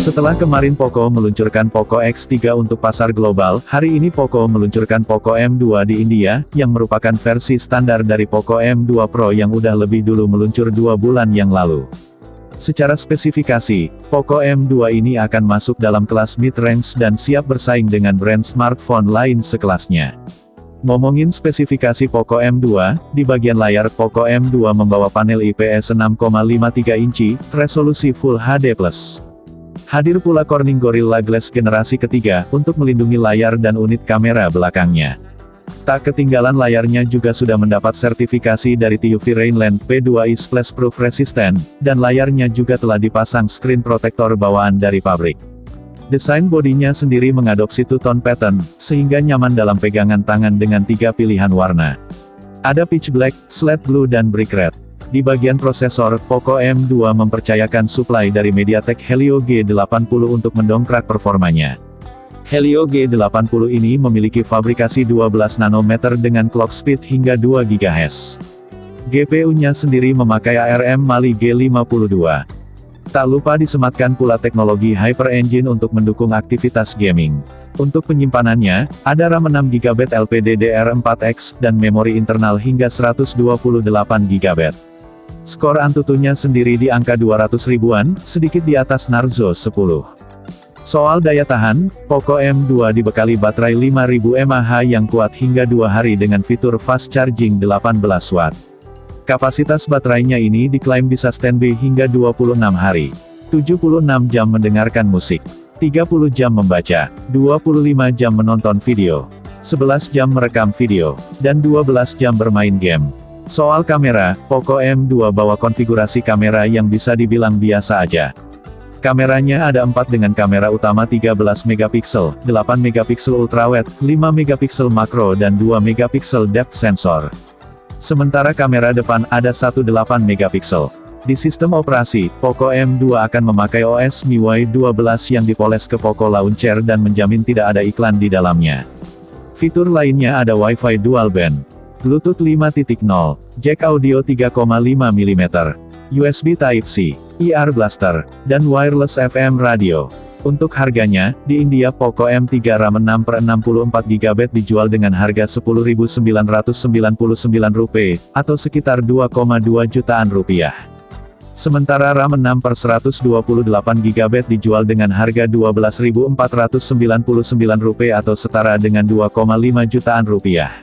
Setelah kemarin Poco meluncurkan Poco X3 untuk pasar global, hari ini Poco meluncurkan Poco M2 di India, yang merupakan versi standar dari Poco M2 Pro yang udah lebih dulu meluncur dua bulan yang lalu. Secara spesifikasi, Poco M2 ini akan masuk dalam kelas mid-range dan siap bersaing dengan brand smartphone lain sekelasnya. Ngomongin spesifikasi Poco M2, di bagian layar Poco M2 membawa panel IPS 6,53 inci, resolusi Full HD+. Hadir pula Corning Gorilla Glass generasi ketiga, untuk melindungi layar dan unit kamera belakangnya. Tak ketinggalan layarnya juga sudah mendapat sertifikasi dari TUV Rainland P2i Splash Proof Resistant, dan layarnya juga telah dipasang screen protector bawaan dari pabrik. Desain bodinya sendiri mengadopsi two-tone pattern, sehingga nyaman dalam pegangan tangan dengan tiga pilihan warna. Ada pitch black, slate blue dan brick red. Di bagian prosesor, Poco M2 mempercayakan suplai dari MediaTek Helio G80 untuk mendongkrak performanya. Helio G80 ini memiliki fabrikasi 12 nanometer dengan clock speed hingga 2 GHz. GPU-nya sendiri memakai ARM Mali G52. Tak lupa disematkan pula teknologi Hyper Engine untuk mendukung aktivitas gaming. Untuk penyimpanannya, ada RAM 6GB LPDDR4X, dan memori internal hingga 128GB. Skor Antutunya sendiri di angka 200 ribuan, sedikit di atas Narzo 10. Soal daya tahan, Poco M2 dibekali baterai 5000 mAh yang kuat hingga 2 hari dengan fitur fast charging 18 watt. Kapasitas baterainya ini diklaim bisa standby hingga 26 hari. 76 jam mendengarkan musik, 30 jam membaca, 25 jam menonton video, 11 jam merekam video, dan 12 jam bermain game. Soal kamera, Poco M2 bawa konfigurasi kamera yang bisa dibilang biasa aja. Kameranya ada 4 dengan kamera utama 13 megapiksel, 8 megapiksel ultrawide, 5 megapiksel makro dan 2 megapiksel depth sensor. Sementara kamera depan ada 18 megapiksel. Di sistem operasi, Poco M2 akan memakai OS MIUI 12 yang dipoles ke Poco Launcher dan menjamin tidak ada iklan di dalamnya. Fitur lainnya ada Wi-Fi dual band. Bluetooth 5.0, jack audio 3,5 mm, USB Type-C, IR Blaster, dan wireless FM radio. Untuk harganya, di India Poco M3 RAM 6 per 64 GB dijual dengan harga Rp10.999 atau sekitar 2,2 jutaan rupiah. Sementara RAM 6 per 128 GB dijual dengan harga Rp12.499 atau setara dengan 2,5 jutaan rupiah.